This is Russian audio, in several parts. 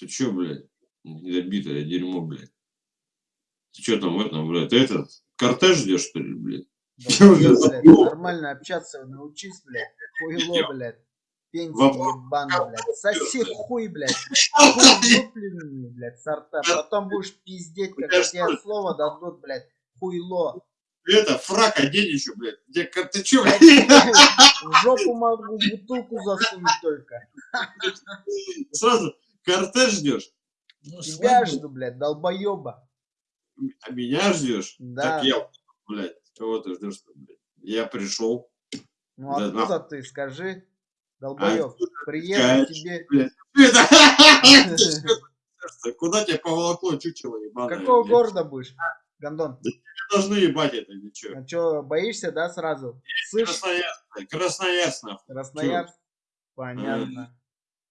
Ты чё, блядь? Недобитое дерьмо, блядь. Ты чё там в этом, блядь? Ты этот, кортеж ждешь, что ли, блядь? Долбоёб, блядь, нормально общаться научись, блядь. Хуйло, блядь. Пенсия ебаный, блядь. Соси хуй, блядь. Хуй блядь, сорта. Потом будешь пиздеть, когда тебе слово дадут, блядь. Хуйло. Это, фрак одень еще, блядь. Где, ты Блядь, блядь? В жопу могу бутылку засунуть только. Сразу кортеж ждешь, Ну, Тебя жду, блядь, долбоеба. а меня ждешь? Да. Так я, блядь, кого ты ждешь, блядь? Я пришел. Ну Да откуда ты, скажи, долбоеб. Приеду Кать, тебе. Куда тебя поволокло, чучело ебаное? Какого блядь? города будешь, Гондон? Должны ебать это, ничего. А чё, боишься, да, сразу? Красноярск, блядь, Красноярск, нахуй. Красноярск? Понятно.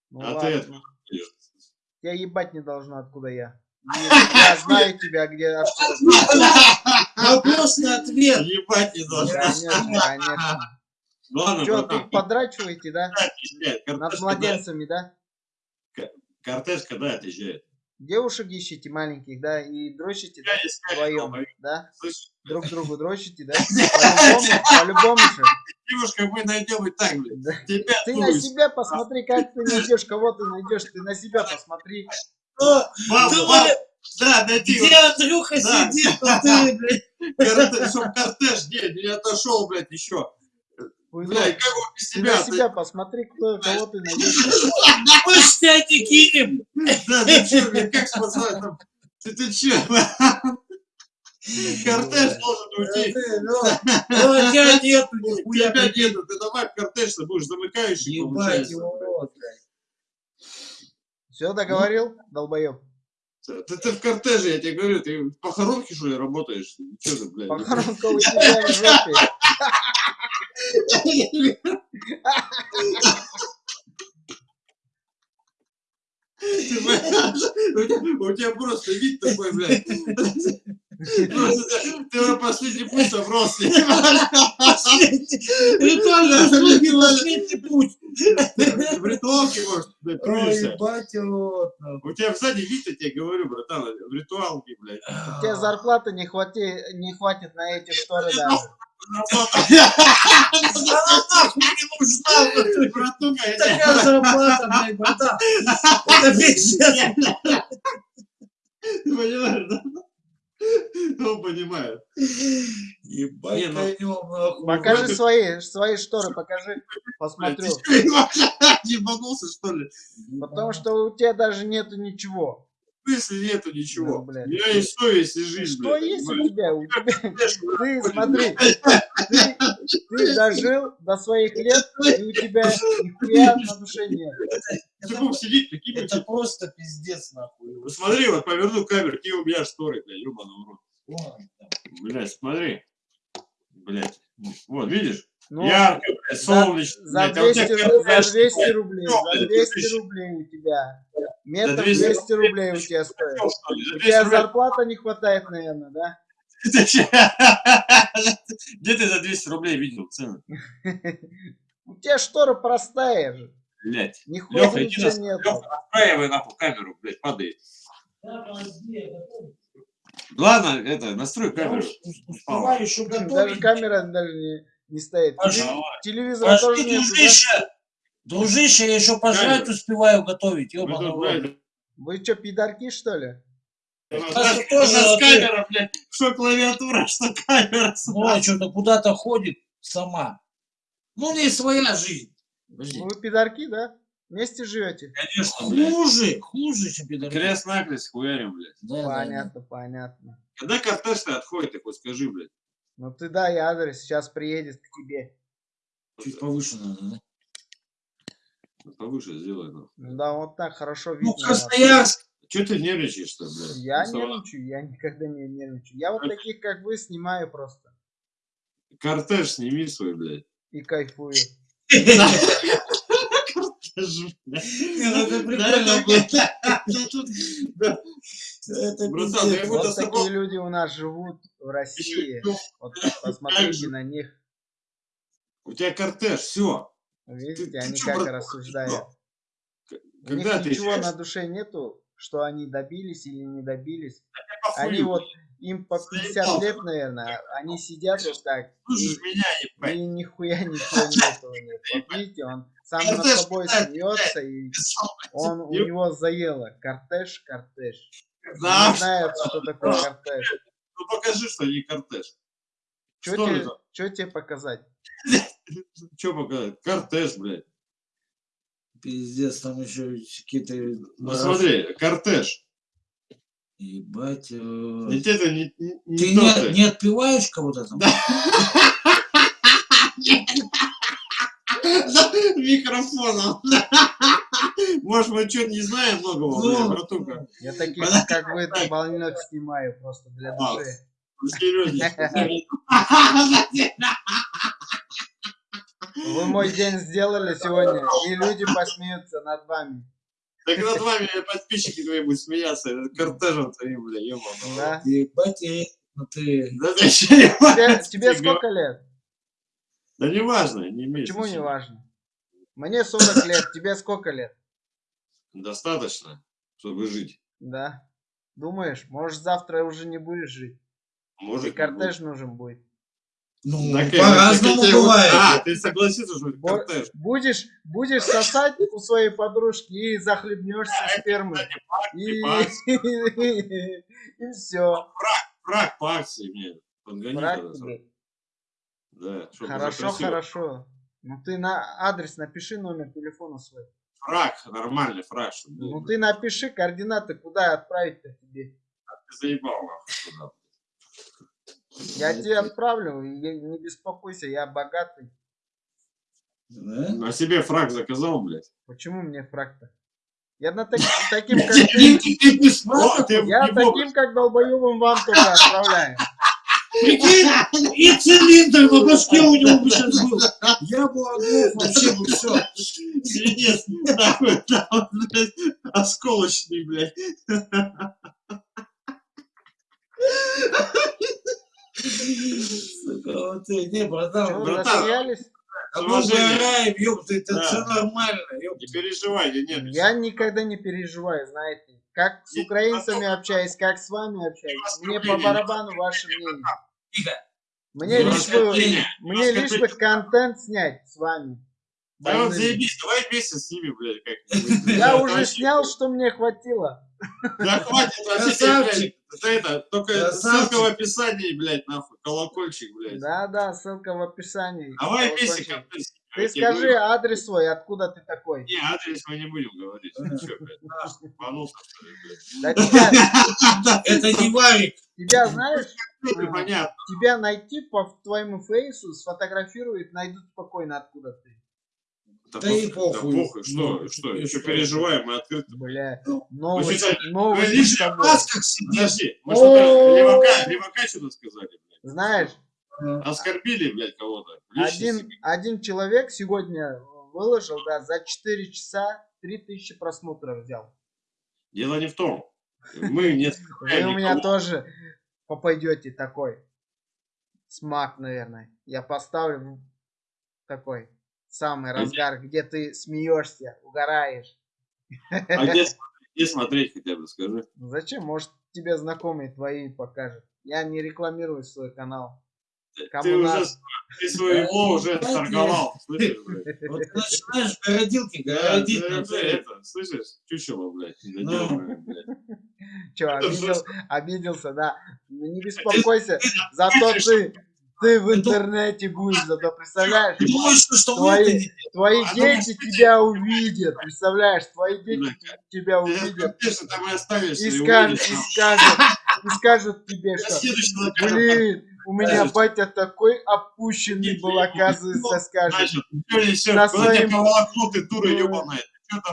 Ну А ты это- ладно. Я ебать не должно, откуда я. Я знаю тебя, где, откуда. Вопрос на ответ. Ебать не должна. Конечно, конечно. Ладно, тут подрачиваете, да? Над младенцами, да? Кортеж когда отъезжает? Девушек ищите маленьких, да? И дрочите, да? Вдвоем, да? Друг другу дрочите, да? По-любому, по-любому же. Девушка, мы найдем и так, блядь. Да. Тебя Ты на дуешь. себя посмотри, как ты найдешь, кого ты найдешь. Ты на себя посмотри. Ты, бабу. Валя, Да, найди. Где Андрюха Да. сидит, а ты, блядь. Кортеж, чтоб кортеж, не, не отошел, блядь, еще. Блядь, как он без Ты себя? на себя посмотри, кто, кого ты найдешь. Мы ж тебя не кинем. Да, ты чё, блядь, как спасать там? Ты, ты чё? Кортеж должен уйти. Ну, ну, тебя нету У нихуя. тебя нету, ты давай в кортеж, ты будешь замыкающий, Ебать получается. его. Все, договорил, долбоеб? Ты, ты в кортеже, я тебе говорю, ты в похоронке, что ли, работаешь? Чё ты, блядь? Похоронка у тебя в жопе. У тебя просто вид такой, блядь. Ты уже последний путь собрался. Последний. Ритуальные услуги, последний путь. В ритуалке, может, нахуй. У тебя сзади вид, я тебе говорю, братан, в ритуалке, блядь. У тебя зарплаты не хватит, не хватит на эти шторы даже. Такая зарплата, блядь, братан. Это пиздец. Ты понимаешь, да? Ну, понимает. Ебать, Не, ну. Покажи свои, свои шторы, покажи, посмотрю. Чё, ебанулся, что ли? Потому что у тебя даже нету ничего. В смысле нету ничего? Ну, блядь. У меня есть совесть и жизнь, Что блядь, есть у понимаешь? тебя? У тебя ты смотри, ты, ты дожил до своих лет, и у тебя нихуя на душе нет. Ты будешь сидеть, такие, Это блядь, просто пиздец, нахуй. Вот смотри, вот поверну камеру, какие у меня шторы, блядь, рот. Ладно. Блядь, смотри. Блядь. Вот, видишь? Ну, Ярко, блядь, за, солнечно. за блядь, а у 200, тебя ру- за кортеж, 200 блядь, рублей, за блядь, 200 ты рублей у тебя. Метр За 200 200 рублей у тебя стоит. что, что ли? У 200 тебя рублей? зарплата не хватает, наверное, да? Где ты за 200 рублей видел цены? У тебя штора простая же. Блядь. Нихуя Лёха, иди нас- нет. Лёха, настраивай нахуй камеру, блядь, падает. Ладно, это, настрой камеру. успеваю еще Даже готовить. камера даже не, не стоит. Пошли. Теле- Телевизора тоже нет. Дружище. Я еще пожрать Камеру. успеваю готовить. Блядь, Вы что, пидорки, что ли? У нас, у тоже нас вот камера, блядь, что клавиатура, что камера. Ну, а что-то куда-то ходит сама. Ну, у нее своя жизнь. Подожди. Вы пидорки, да? Вместе живете? Конечно, блядь. Хуже, хуже, чем пидорки. Крест-накрест хуярим, блядь. Да, да, да. Понятно, понятно. Когда кортеж-то отходит, ты хоть скажи, блядь. Ну ты дай адрес, сейчас приедет к тебе. Чуть повыше надо, да? Ну, Повыше сделай, ну. Ну да, вот так хорошо Ну, видно. вас. Красноярск. Че ты нервничаешь-то, блядь? Я Ну, нервничаю, я никогда не нервничаю. Я вот таких, как вы, снимаю просто. Кортеж сними свой, блядь. И кайфую. Кортеж, блядь. Ну это Братан, я Вот такие люди у нас живут в России. Вот посмотрите на них. У тебя кортеж, все. Видите, ты они чё, как брат, рассуждают. У них Когда ты ничего на душе нету, что они добились или не добились. Они вот, им по 50 Заебал. лет, наверное, они сидят вот так, слушаешь и, меня, ебать. и нихуя ничего нету у них. Вот видите, он сам над собой смеется, и он, у него заело. Кортеж, кортеж. Да, Не знает, что такое кортеж. ну покажи, что не кортеж. Что чё тебе показать? Что показать? Кортеж, блядь. Пиздец, там еще какие-то... Ну смотри, кортеж. Ебать. э, Ведь это не, не, не Ты не, что- не отпиваешь кого-то там? Микрофоном. Может, мы что-то не знаем многого, Ну. братуха. Я таких, как вы, больных снимаю просто для А, души. Серьезно. Вы мой день сделали сегодня, и люди посмеются над вами. Так над вами подписчики твои будут смеяться. Кортежем твоим, бля, ебаный. Да? Ебать, ну ты... Да ты что, не Тебе, важно, тебе сколько лет? Да не важно, не имеет Почему не важно? Мне 40 лет, тебе сколько лет? Достаточно, чтобы жить. Да. Думаешь, может завтра уже не будешь жить? И Может, кортеж нужен будет. Ну, по-разному бывает. А, ты согласился, что это кортеж? Будешь, будешь сосать у своей подружки и захлебнешься спермой. И, и все. Фраг по акции мне подгони тогда сразу. Да, Хорошо, хорошо. Ну ты на адрес напиши номер телефона свой. Фраг, нормальный фраг. Ну ты напиши координаты, куда отправить-то тебе. Ты заебал нахуй. Я тебе отправлю, не беспокойся, я богатый. Да? На себе фраг заказал, блядь. Почему мне фраг-то? Я на так- таким, как Ты, ты, ты, ты без О, фрага? ты я таким, как долбоебом вам только отправляю. Прикинь, и цилиндр на башке у него бы сейчас был. Я бы оглох вообще бы все. Свинец, нахуй, там, блядь, осколочный, блядь. Сука, вот ты, не, братан, братан. а мы угораем, ёпта, это Да. все нормально, ёпта. Не переживай, я нет. Я никогда не переживаю, знаете. Как с украинцами потом- общаюсь, как с вами общаюсь. Мне по барабану ваше мнение. Тихо. Мне Ну, лишь бы, мне лишь бы контент снять с вами. Да вот Больными. заебись, давай вместе с ними, блядь, как-нибудь. Я уже снял, что мне хватило. Да хватит вообще, это, это, только Красавчик. ссылка в описании, блядь, нахуй, колокольчик, блядь. Да, да, ссылка в описании. Давай снимем, Ты скажи адрес свой, откуда ты такой. Не, адрес мы не будем говорить. Ты чё, блядь, ебанулся, что ли, блядь? Да тебя, Это не варик. тебя знаешь, Ну, тебя найти по твоему фейсу, сфотографируют, найдут спокойно, откуда ты. Да, Да и похуй, да похуй, что, Ну, что, еще что? переживаем, мы открыто. Бля, Ну, новый, считай, новый Лишний с тобой. раз как сидишь. Подожди, мы О! что-то левака, левака что-то сказали, блядь. Знаешь, Оскорбили, блядь, кого-то. Один, один человек сегодня выложил, да, за 4 часа 3000 просмотров взял. Дело не в том. Мы не Вы у меня тоже попадете такой. Смак, наверное. Я поставлю в такой самый разгар, где ты смеешься, угораешь. А где, смотреть- где смотреть хотя бы, скажи. Ну Зачем? Может, тебе знакомые твои покажут. Я не рекламирую свой канал. Кому Ты надо. уже ты своего уже торговал, слышишь, блядь? Вот ты начинаешь городилки Да, городить. уже цель. это, слышишь, чучело, блядь, Ну. недоделанное, блядь. Че, обидел, обиделся, да. Ну не беспокойся, зато ты, ты в интернете будешь, зато представляешь, Ты думаешь, что, что Твои- твои А дети тебя увидят, представляешь, твои дети тебя увидят и скажут, и скажут, и скажут тебе, что, блин, у меня батя такой опущенный был, ну, оказывается, скажет. Что? На тебя своим- поволокло, ты дура Ну, ебаная?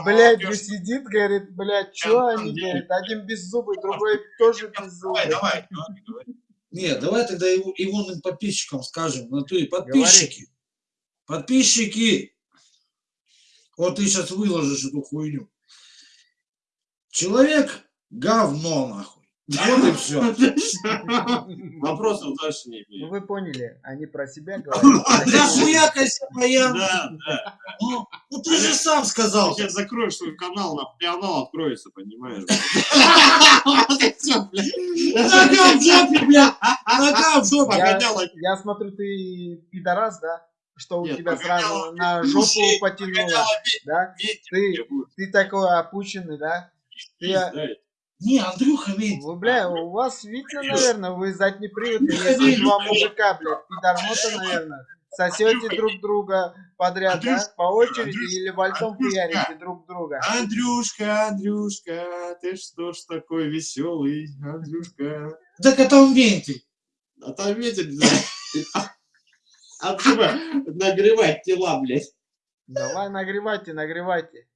Блядь, волокёшь? сидит, говорит, блядь, чё на они, говорит, один беззубый, другой тоже беззубый. Давай, давай, давай. Нет, давай тогда его, ивонным подписчикам скажем. Ну ты, подписчики. Подписчики. Вот ты сейчас выложишь эту хуйню. Человек говно нахуй. Вот и все. Вопросов дальше не Ну имею. вы поняли, они про себя говорят. Да хуякайся, моя. Да, да. Ну, ну ты же сам сказал. Сейчас закроешь свой канал, на канал откроется, понимаешь? В жопе, блядь. Нога в жопе. Я, я смотрю, ты пидорас, да? Что у тебя сразу ведь на жопу потянуло, Погоняла да? Ты- такой опущенный, да? Да. Не, Андрюха ведь. вы, бля, у вас видно, наверное, вы заднеприводные, если два мужика, блядь, пидормота, наверное, сосете друг друга подряд, да? Андрюшка, По очереди Андрюшка, или вальтом Андрюшка. хуярите друг друга. Андрюшка, Андрюшка, ты что ж такой веселый, Андрюшка? Так это он вентиль. А там ветер, да. А типа нагревать тела, блядь. Давай нагревайте, нагревайте.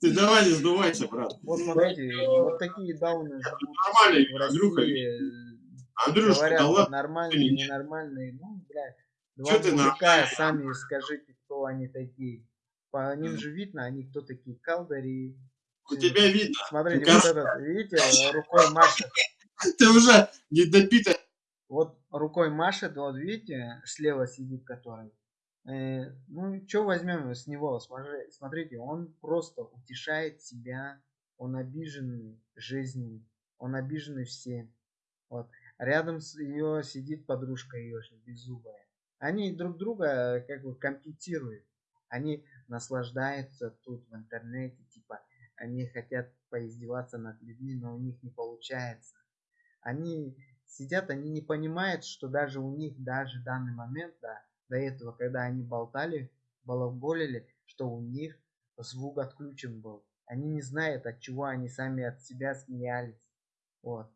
Ты давай не сдувайся, брат. Вот смотрите, вот такие дауны Нормально, в Андрюха. Андрюшка, Говорят, да ладно. нормальные, ненормальные. Ну, бля, Чё два ты мужика, сами скажите, кто они такие. По ним же видно, они кто такие, калдари. У тебя видно. Смотрите, Ну, вот этот, видите, рукой машет. Ты уже недопитый. Вот рукой машет, вот видите, слева сидит который. Э, ну, что возьмем с него? Смотри- Смотрите, он просто утешает себя, он обиженный жизнью, он обиженный всем. Вот. Рядом с ее сидит подружка ее беззубая. Они друг друга э, как бы компенсируют. Они наслаждаются тут в интернете, типа, они хотят поиздеваться над людьми, но у них не получается. Они сидят, они не понимают, что даже у них, даже в данный момент, да, до этого, когда они болтали, балаболили, что у них звук отключен был. Они не знают, от чего они сами от себя смеялись. Вот.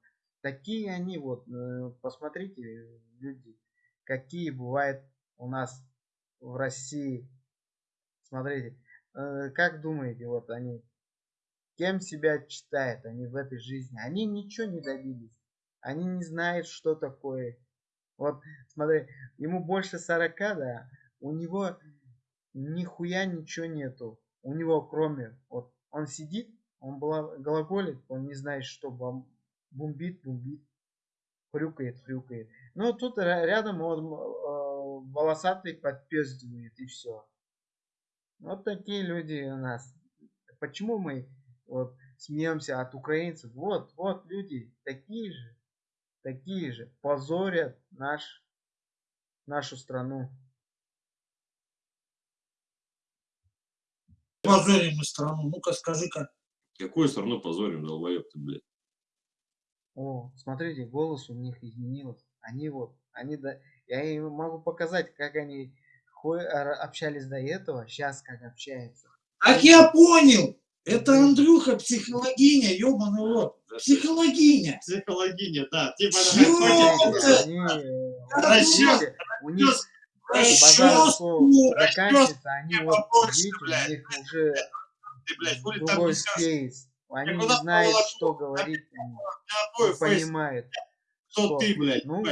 Такие они вот, э, посмотрите, люди, какие бывают у нас в России. Смотрите, э, как думаете, вот они, кем себя считают они в этой жизни? Они ничего не добились. Они не знают, что такое. Вот, смотри, ему больше 40, да, у него нихуя ничего нету. У него кроме, вот, он сидит, он глаголит, он не знает, что бомбит, бомбит, хрюкает, хрюкает. Ну, тут ря- рядом он э, волосатый подпездывает, и все. Вот такие люди у нас. Почему мы вот, смеемся от украинцев? Вот, вот люди такие же, такие же, позорят наш, нашу страну. Позорим мы страну. Ну-ка скажи-ка. Какую страну позорим, долбоеб ты, блядь? О, смотрите, голос у них изменился. Они вот, они да, я им могу показать, как они общались до этого, сейчас как общаются. Так я понял. Это Андрюха психологиня, ебаный рот. Психологиня. Психологиня, да. Типа э, видите, у них базар ну, заканчивается, они вот, видите, у них уже другой кейс. Они не знают, что говорить, твой не фейс, понимают. кто ты, блядь? Ну,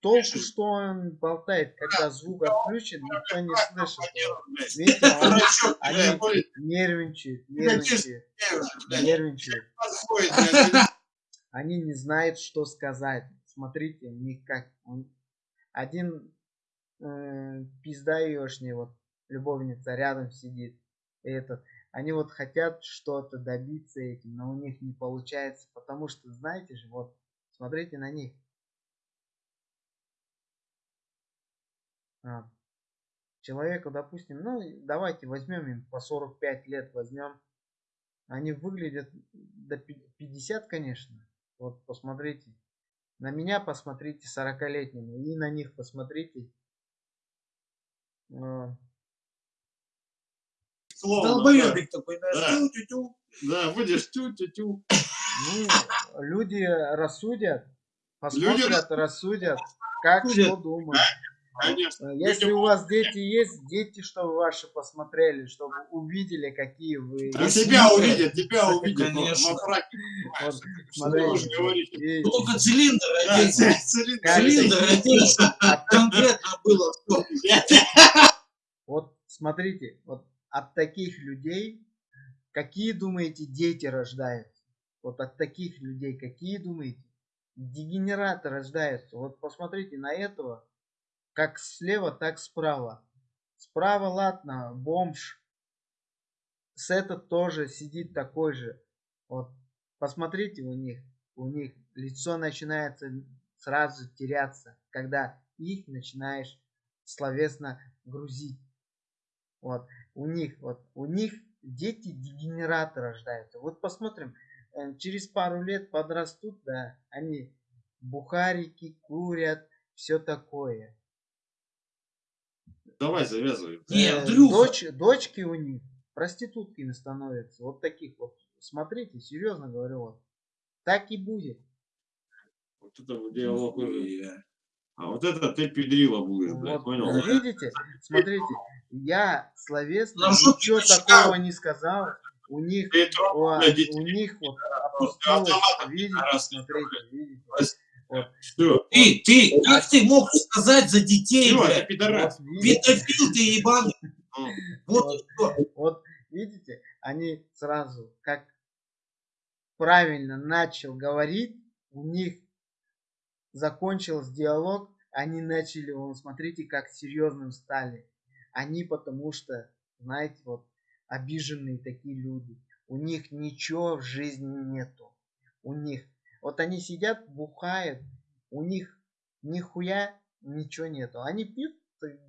Толку, что он болтает, когда звук отключен, никто не слышит. Видите, они- нервничает. подходит, блядь, Они не знают, что сказать. Смотрите, у них как... Один э, пизда ешний, вот, любовница рядом сидит. Этот, они вот хотят что-то добиться этим, но у них не получается, потому что, знаете же, вот, смотрите на них. А, человеку, допустим, ну, давайте возьмем им по 45 лет, возьмем. Они выглядят до пи- 50, конечно. Вот посмотрите. На меня посмотрите 40-летнему и на них посмотрите. Словно, Долбоебик такой, да. Да. тю-тю-тю. Да, Да, будешь тю-тю-тю. Ну, люди рассудят, посмотрят, рассудят, как Судят. что думают. Конечно. Э, Если у вас дети есть, дети, чтобы ваши посмотрели, чтобы увидели, какие вы. А Если тебя увидят, тебя увидят конечно. во фраке. Вот, смотрите, говорите? и Ну, только цилиндр Да, оденься. цилиндр. Цилиндр от- Конкретно было что. вот смотрите, вот от таких людей, какие думаете дети рождаются? Вот от таких людей, какие думаете? Дегенераты рождаются. Вот посмотрите на этого, как слева, так справа. Справа, ладно, бомж. С этот тоже сидит такой же. Вот, посмотрите у них, у них лицо начинается сразу теряться, когда их начинаешь словесно грузить. Вот, у них, вот, у них дети дегенераты рождаются. Вот посмотрим, э, через пару лет подрастут, да, они бухарики, курят, все такое. Давай завязывай. Не, Э, дочь, дочки у них проститутками становятся. Вот таких вот. Смотрите, серьезно говорю, вот. Так и будет. Вот это диалог. А вот это ты педрила блядь, Вот, понял? э, видите? Смотрите, я словесно жопе ничего такого не сказал. У них, у, детей. у них вот опустилось, видите. Все. Ты, ты, как ты мог сказать за детей, Все, блядь? пидорас. Вот, Педофил ты ебаный. Вот что. вот видите, они сразу, как правильно начал говорить, у них закончился диалог, они начали, вон, смотрите, как серьезным стали. Они потому что, знаете, вот обиженные такие люди. У них ничего в жизни нету. У них. Вот они сидят, бухают, у них нихуя ничего нету. Они пьют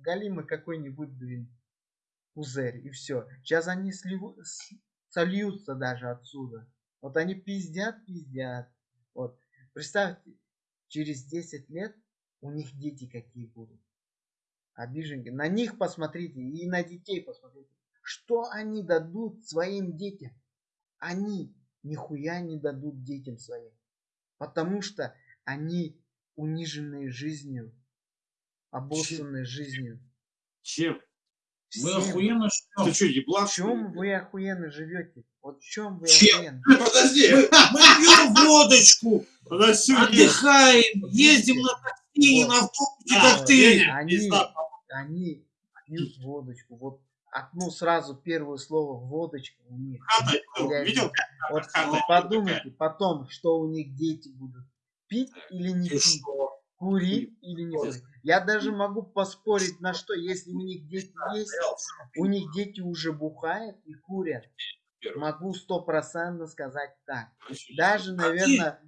галимый какой-нибудь, блин, пузырь, и все. Сейчас они сливу- сольются даже отсюда. Вот они пиздят, пиздят. Вот. Представьте, через 10 лет у них дети какие будут. Обиженки. На них посмотрите и на детей посмотрите. Что они дадут своим детям? Они нихуя не дадут детям своим. Потому что они униженные жизнью, обоссанные жизнью. Чем? Мы охуенно Ты что? что, В еблан? что чем вы охуенно живете? Вот в чем вы Чем? охуенно? Подожди. Мы пьем водочку, Подожди. отдыхаем, ездим на такси, Вот. на автобусе, Да, как ты. Они. Они пьют водочку. Вот одно сразу первое слово водочка у них. Хата, Я Видел? Вот хата подумайте потом, что у них дети будут. Пить или не пить? что? Курить или не курить? Я даже могу поспорить на что, если у них дети есть, у них дети уже бухают и курят. Могу стопроцентно сказать так. Даже, наверное,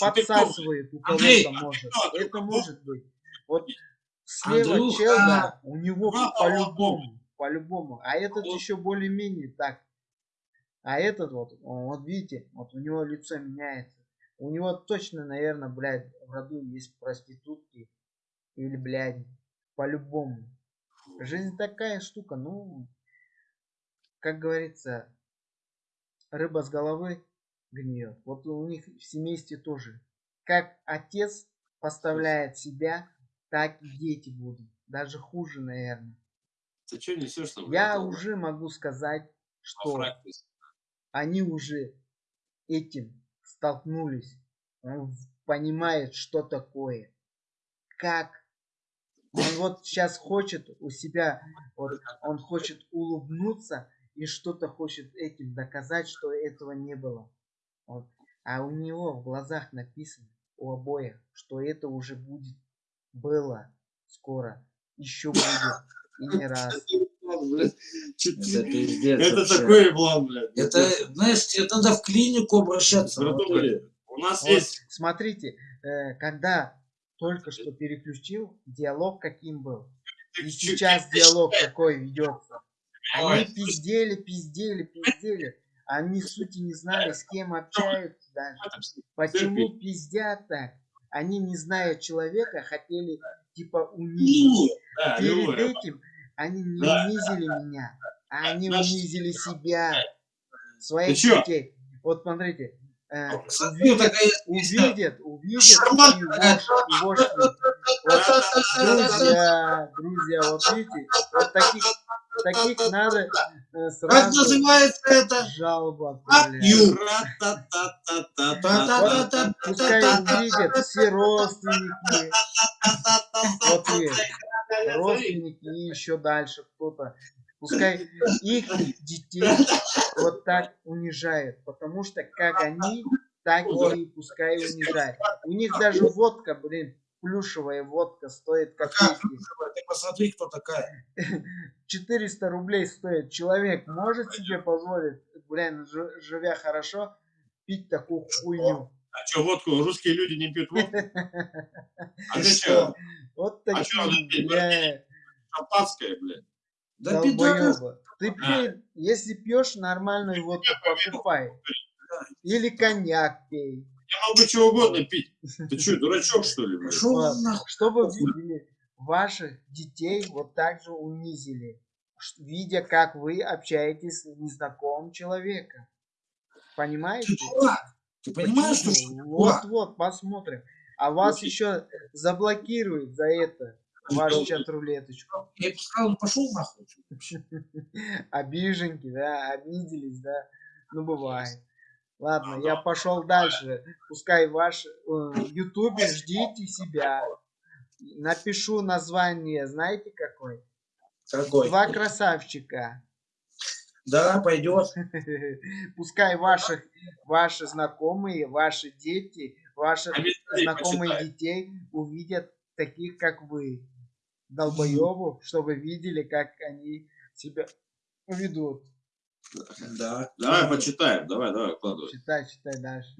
подсасывает у кого-то может. Андрюха, Это может быть. Вот слева Андрюха, чел, да, у него по-любому, по-любому. А этот Вот. еще более-менее так. А этот вот, вот видите, вот у него лицо меняется. У него точно, наверное, блядь, в роду есть проститутки. Или, блядь, по-любому. Жизнь такая штука, ну, как говорится, рыба с головы гниет. Вот у них в семействе тоже. Как отец поставляет себя, так и дети будут. Даже хуже, наверное. Ты что несешь там? Я уже могу сказать, что они уже этим столкнулись. Он понимает, что такое. Как. Он вот сейчас хочет у себя, вот, он хочет улыбнуться и что-то хочет этим доказать, что этого не было. Вот. А у него в глазах написано, у обоих, что это уже будет, было скоро, еще будет и не раз. Это ты- пиздец Это вообще. такой еблан, блядь. Это, знаешь, тебе надо в клинику обращаться. Братуха, У нас Вот, есть... смотрите, э, когда только что переключил, диалог каким был. И сейчас диалог какой ведется. Они пиздели, пиздели, пиздели. Они сути не знали, с кем общаются даже. Почему пиздят так? Они, не зная человека, хотели типа унизить. Да, Перед говорю. этим они не Да. унизили меня, а они Наш- унизили себя, своих детей. Вот смотрите, э, такая увидят, увидят. Вот, друзья, друзья, вот видите, вот таких, таких надо Как сразу называется это? Ра-та-та-та-та-та. Пускай увидят все родственники, вот есть, родственники и еще дальше кто-то. Пускай их детей вот так унижают, потому что как они, так и пускай унижают. У них даже водка, блин, плюшевая водка стоит Какая копейки. плюшевая? Ты посмотри, кто такая. 400 рублей стоит. Человек может себе позволить, блин, жи- живя хорошо, пить такую хуйню. А что, водку? Русские люди не пьют водку? А что? что? Вот А такие, пить? бля, Шампанское, блядь. Да долбоёбы. Ты пей, если пьешь нормальную водку, покупай. Или коньяк пей. Я могу чего угодно пить. Ты что, дурачок, что ли? Шо? Чтобы видели, ваших детей вот так же унизили, видя, как вы общаетесь с незнакомым человеком. Понимаете? Ты. Ты понимаешь, что Почему? что ты Вот, дурак? вот, посмотрим. А вас Слушай. еще заблокируют за это, вашу чат-рулеточку. Я бы сказал, пошел нахуй. Обиженки, да, обиделись, да. Ну, бывает. Ладно, я пошел дальше. Пускай ваш э, в Ютубе ждите себя. Напишу название, знаете какой? Какой? Два красавчика. Да, пойдет. Пускай ваших, ваши знакомые, ваши дети, ваши знакомые почитай. детей увидят таких, как вы. Долбоебов, чтобы видели, как они себя ведут. Да. Давай почитаем, давай, давай, вкладывай. Читай, читай дальше.